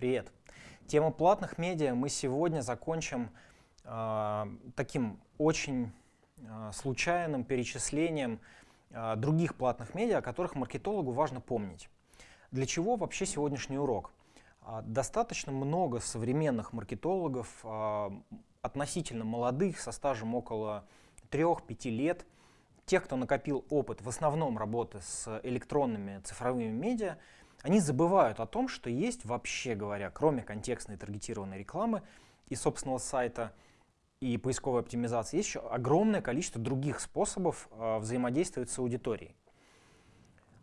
Привет. Тему платных медиа мы сегодня закончим э, таким очень э, случайным перечислением э, других платных медиа, о которых маркетологу важно помнить. Для чего вообще сегодняшний урок? Достаточно много современных маркетологов, относительно молодых, со стажем около 3-5 лет, тех, кто накопил опыт в основном работы с электронными цифровыми медиа, они забывают о том, что есть вообще говоря, кроме контекстной таргетированной рекламы и собственного сайта и поисковой оптимизации, есть еще огромное количество других способов э, взаимодействовать с аудиторией.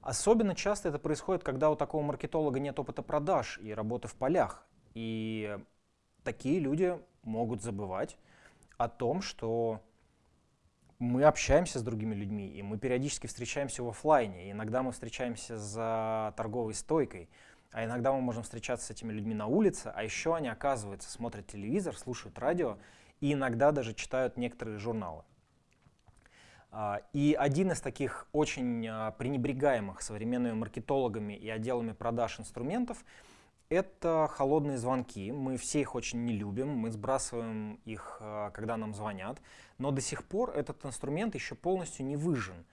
Особенно часто это происходит, когда у такого маркетолога нет опыта продаж и работы в полях. И такие люди могут забывать о том, что мы общаемся с другими людьми, и мы периодически встречаемся в офлайне. Иногда мы встречаемся за торговой стойкой, а иногда мы можем встречаться с этими людьми на улице, а еще они, оказывается, смотрят телевизор, слушают радио и иногда даже читают некоторые журналы. А, и один из таких очень а, пренебрегаемых современными маркетологами и отделами продаж инструментов — это холодные звонки. Мы все их очень не любим, мы сбрасываем их, э, когда нам звонят. Но до сих пор этот инструмент еще полностью не выжжен.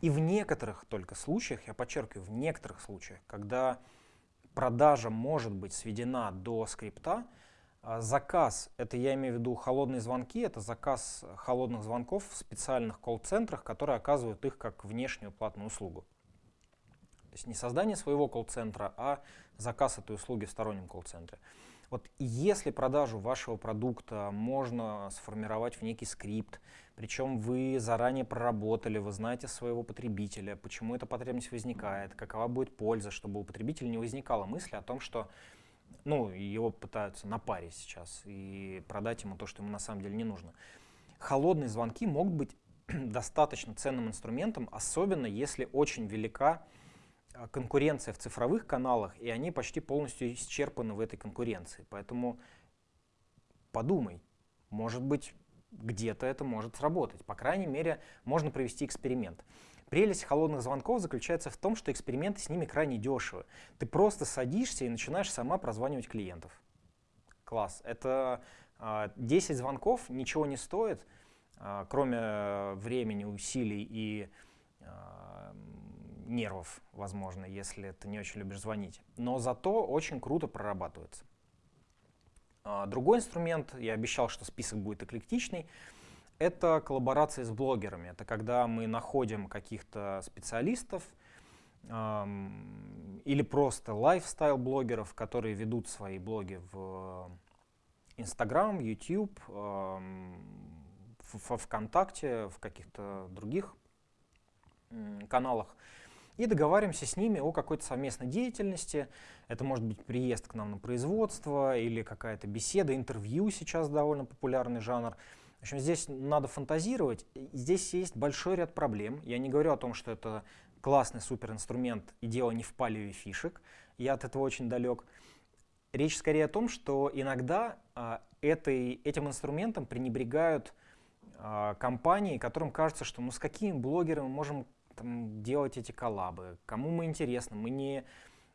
И в некоторых только случаях, я подчеркиваю, в некоторых случаях, когда продажа может быть сведена до скрипта, э, заказ, это я имею в виду холодные звонки, это заказ холодных звонков в специальных колл-центрах, которые оказывают их как внешнюю платную услугу. То есть не создание своего колл-центра, а заказ этой услуги в стороннем колл-центре. Вот если продажу вашего продукта можно сформировать в некий скрипт, причем вы заранее проработали, вы знаете своего потребителя, почему эта потребность возникает, какова будет польза, чтобы у потребителя не возникало мысли о том, что ну, его пытаются напарить сейчас и продать ему то, что ему на самом деле не нужно. Холодные звонки могут быть достаточно ценным инструментом, особенно если очень велика конкуренция в цифровых каналах, и они почти полностью исчерпаны в этой конкуренции. Поэтому подумай, может быть, где-то это может сработать. По крайней мере, можно провести эксперимент. Прелесть холодных звонков заключается в том, что эксперименты с ними крайне дешевы. Ты просто садишься и начинаешь сама прозванивать клиентов. Класс. Это 10 а, звонков ничего не стоит, а, кроме времени, усилий и нервов, возможно, если ты не очень любишь звонить. Но зато очень круто прорабатывается. А, другой инструмент, я обещал, что список будет эклектичный, это коллаборации с блогерами. Это когда мы находим каких-то специалистов эм, или просто лайфстайл-блогеров, которые ведут свои блоги в Instagram, YouTube, эм, в, в ВКонтакте, в каких-то других каналах и договариваемся с ними о какой-то совместной деятельности. Это может быть приезд к нам на производство или какая-то беседа, интервью сейчас довольно популярный жанр. В общем, здесь надо фантазировать. Здесь есть большой ряд проблем. Я не говорю о том, что это классный суперинструмент и дело не в палеве фишек. Я от этого очень далек. Речь скорее о том, что иногда а, этой, этим инструментом пренебрегают а, компании, которым кажется, что ну с какими блогерами мы можем там, делать эти коллабы, кому мы интересны. Мы не,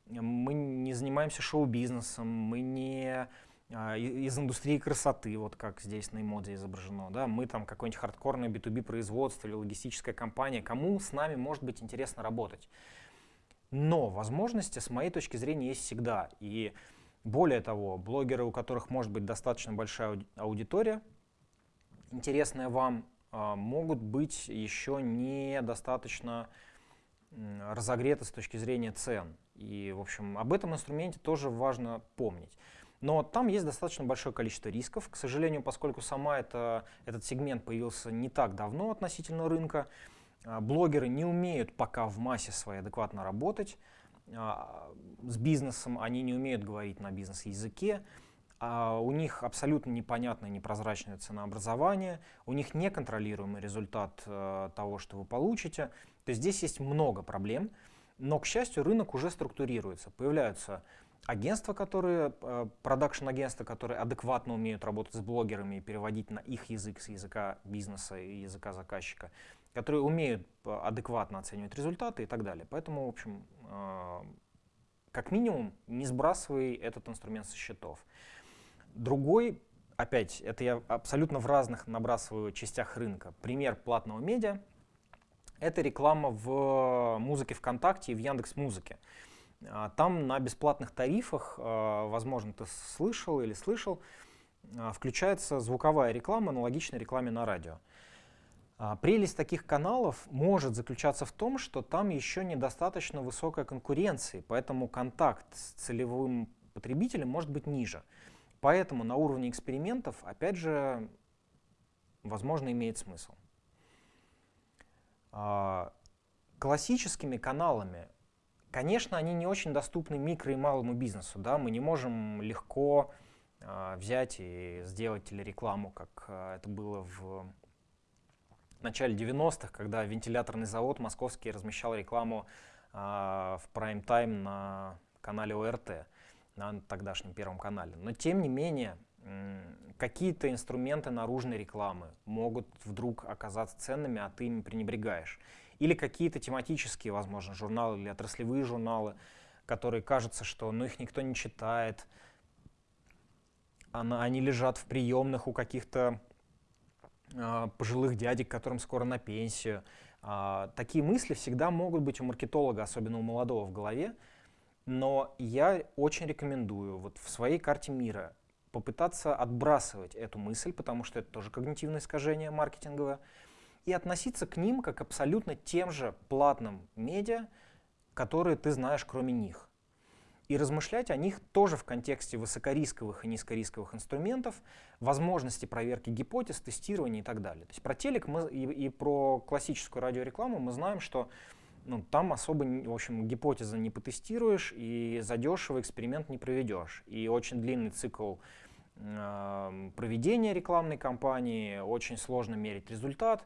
мы не занимаемся шоу-бизнесом, мы не а, из индустрии красоты, вот как здесь на эмодзе изображено, да, мы там какое-нибудь хардкорное B2B производство или логистическая компания, кому с нами может быть интересно работать. Но возможности, с моей точки зрения, есть всегда. И более того, блогеры, у которых может быть достаточно большая аудитория, интересная вам, могут быть еще недостаточно разогреты с точки зрения цен. И, в общем, об этом инструменте тоже важно помнить. Но там есть достаточно большое количество рисков. К сожалению, поскольку сама это, этот сегмент появился не так давно относительно рынка, а, блогеры не умеют пока в массе своей адекватно работать а, с бизнесом, они не умеют говорить на бизнес-языке а у них абсолютно непонятное, непрозрачное ценообразование, у них неконтролируемый результат э, того, что вы получите. То есть здесь есть много проблем, но, к счастью, рынок уже структурируется. Появляются агентства, которые, э, продакшн-агентства, которые адекватно умеют работать с блогерами и переводить на их язык, с языка бизнеса и языка заказчика, которые умеют э, адекватно оценивать результаты и так далее. Поэтому, в общем, как минимум, не сбрасывай этот инструмент со счетов. Другой, опять, это я абсолютно в разных набрасываю частях рынка. Пример платного медиа — это реклама в музыке ВКонтакте и в Яндекс Музыке. А, там на бесплатных тарифах, а, возможно, ты слышал или слышал, а, включается звуковая реклама, аналогичная рекламе на радио. Прелесть таких каналов может заключаться в том, что там еще недостаточно высокая конкуренция, поэтому контакт с целевым потребителем может быть ниже. Поэтому на уровне экспериментов, опять же, возможно, имеет смысл. Классическими каналами Конечно, они не очень доступны микро и малому бизнесу. Да? Мы не можем легко э, взять и сделать телерекламу, как э, это было в начале 90-х, когда вентиляторный завод московский размещал рекламу в прайм-тайм на канале ОРТ, на тогдашнем Первом канале. Но тем не менее, какие-то инструменты наружной рекламы могут вдруг оказаться ценными, а ты ими пренебрегаешь или какие-то тематические, возможно, журналы или отраслевые журналы, которые кажется, что ну, их никто не читает, она, они лежат в приемных у каких-то э, пожилых дядек, которым скоро на пенсию. Э, такие мысли всегда могут быть у маркетолога, особенно у молодого в голове, но я очень рекомендую вот в своей карте мира попытаться отбрасывать эту мысль, потому что это тоже когнитивное искажение маркетинговое, и относиться к ним как абсолютно тем же платным медиа, которые ты знаешь кроме них. И размышлять о них тоже в контексте высокорисковых и низкорисковых инструментов, возможности проверки гипотез, тестирования и так далее. То есть про телек мы, и, и про классическую радиорекламу мы знаем, что ну, там особо, в общем, гипотезы не потестируешь и задешево эксперимент не проведешь. И очень длинный цикл э, проведения рекламной кампании, очень сложно мерить результат.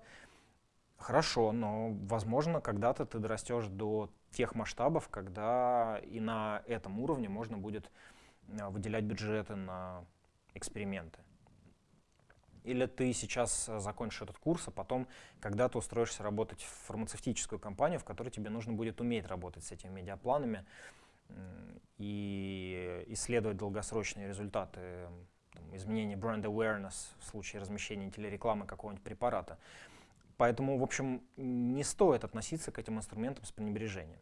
Хорошо, но, возможно, когда-то ты дорастешь до тех масштабов, когда и на этом уровне можно будет а, выделять бюджеты на эксперименты. Или ты сейчас закончишь этот курс, а потом когда-то устроишься работать в фармацевтическую компанию, в которой тебе нужно будет уметь работать с этими медиапланами и исследовать долгосрочные результаты там, изменения бренд awareness в случае размещения телерекламы какого-нибудь препарата. Поэтому, в общем, не стоит относиться к этим инструментам с пренебрежением.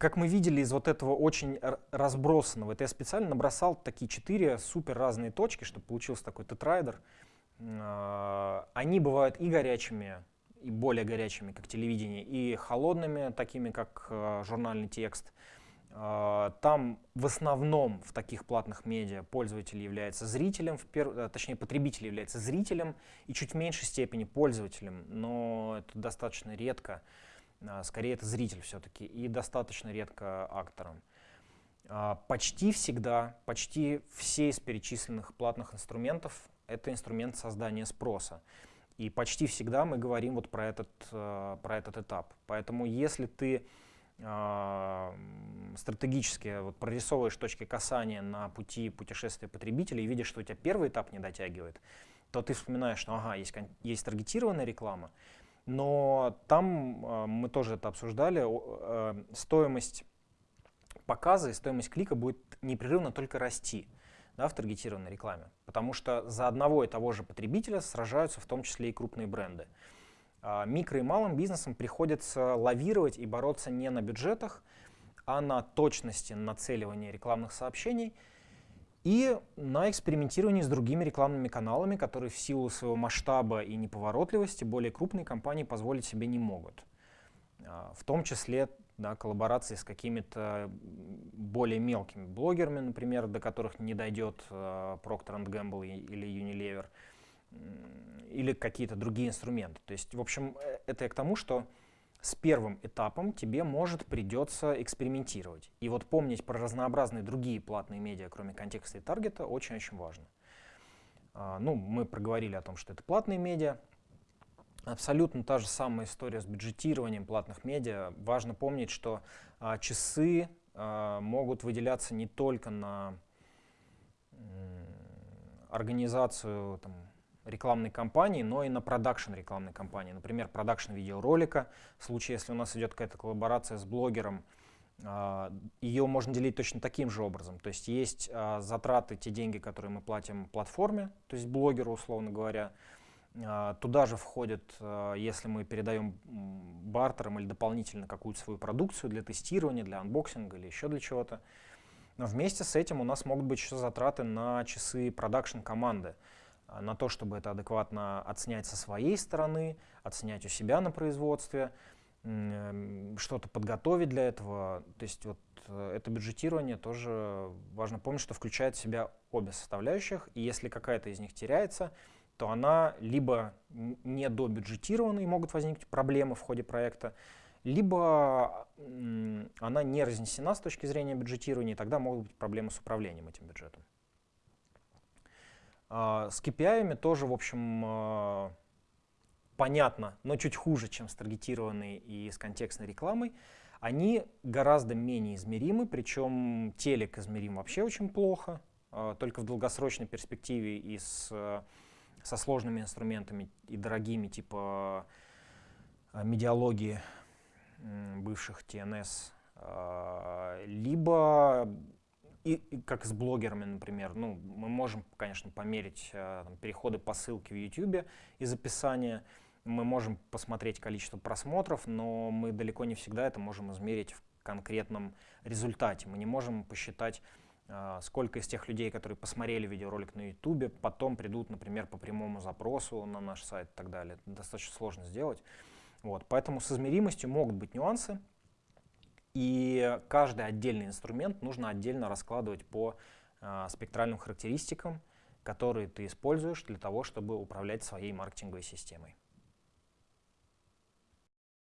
Как мы видели из вот этого очень разбросанного, это я специально набросал такие четыре супер разные точки, чтобы получился такой тетрайдер. А, они бывают и горячими, и более горячими, как телевидение, и холодными, такими как а, журнальный текст – а, там в основном в таких платных медиа пользователь является зрителем. Э, точнее потребитель является зрителем и чуть меньшей степени пользователем, но это достаточно редко, скорее это зритель все-таки, и достаточно редко актором. А, почти всегда, почти все из перечисленных платных инструментов — это инструмент создания спроса. И почти всегда мы говорим вот про этот, э, про этот этап. Поэтому если ты э, стратегически вот, прорисовываешь точки касания на пути путешествия потребителя и видишь, что у тебя первый этап не дотягивает, то ты вспоминаешь, что ага, есть, есть таргетированная реклама, но там э, мы тоже это обсуждали, э, стоимость показа и стоимость клика будет непрерывно только расти да, в таргетированной рекламе, потому что за одного и того же потребителя сражаются в том числе и крупные бренды. А, микро и малым бизнесам приходится лавировать и бороться не на бюджетах, а на точности нацеливания рекламных сообщений и на экспериментировании с другими рекламными каналами, которые в силу своего масштаба и неповоротливости более крупные компании позволить себе не могут. А, в том числе да, коллаборации с какими-то более мелкими блогерами, например, до которых не дойдет uh, Procter Gamble или Unilever, или какие-то другие инструменты. То есть, в общем, э, это я к тому, что с первым этапом тебе, может, придется экспериментировать. И вот помнить про разнообразные другие платные медиа, кроме контекста и таргета, очень-очень важно. А, ну, мы проговорили о том, что это платные медиа. Абсолютно та же самая история с бюджетированием платных медиа. Важно помнить, что а, часы а, могут выделяться не только на организацию там, рекламной кампании, но и на продакшн рекламной кампании. Например, продакшн видеоролика. В случае, если у нас идет какая-то коллаборация с блогером, а, ее можно делить точно таким же образом. То есть есть а, затраты, те деньги, которые мы платим платформе, то есть блогеру, условно говоря. А, туда же входит, если мы передаем бартером или дополнительно какую-то свою продукцию для тестирования, для unboxing а или еще для чего-то. Но вместе с этим у нас могут быть еще затраты на часы production команды, на то, чтобы это адекватно отснять со своей стороны, отснять у себя на производстве, что-то подготовить для этого. То есть вот э, это бюджетирование тоже важно помнить, что включает в себя обе составляющих, и если какая-то из них теряется, то она либо не добюджетирована и могут возникнуть проблемы в ходе проекта, либо она не разнесена с точки зрения бюджетирования, и тогда могут быть проблемы с управлением этим бюджетом. А, с KPI тоже, в общем, э, понятно, но чуть хуже, чем с таргетированной и с контекстной рекламой, они гораздо менее измеримы, причем телек измерим вообще очень плохо, а, только в долгосрочной перспективе и с, со сложными инструментами и дорогими, типа а, медиалогии бывших TNS, а, либо и, и как с блогерами, например, ну, мы можем, конечно, померить там, переходы по ссылке в YouTube из описания, мы можем посмотреть количество просмотров, но мы далеко не всегда это можем измерить в конкретном результате. Мы не можем посчитать, а, сколько из тех людей, которые посмотрели видеоролик на YouTube, потом придут, например, по прямому запросу на наш сайт и так далее. Это достаточно сложно сделать. Вот. Поэтому с измеримостью могут быть нюансы, и каждый отдельный инструмент нужно отдельно раскладывать по э, спектральным характеристикам, которые ты используешь для того, чтобы управлять своей маркетинговой системой.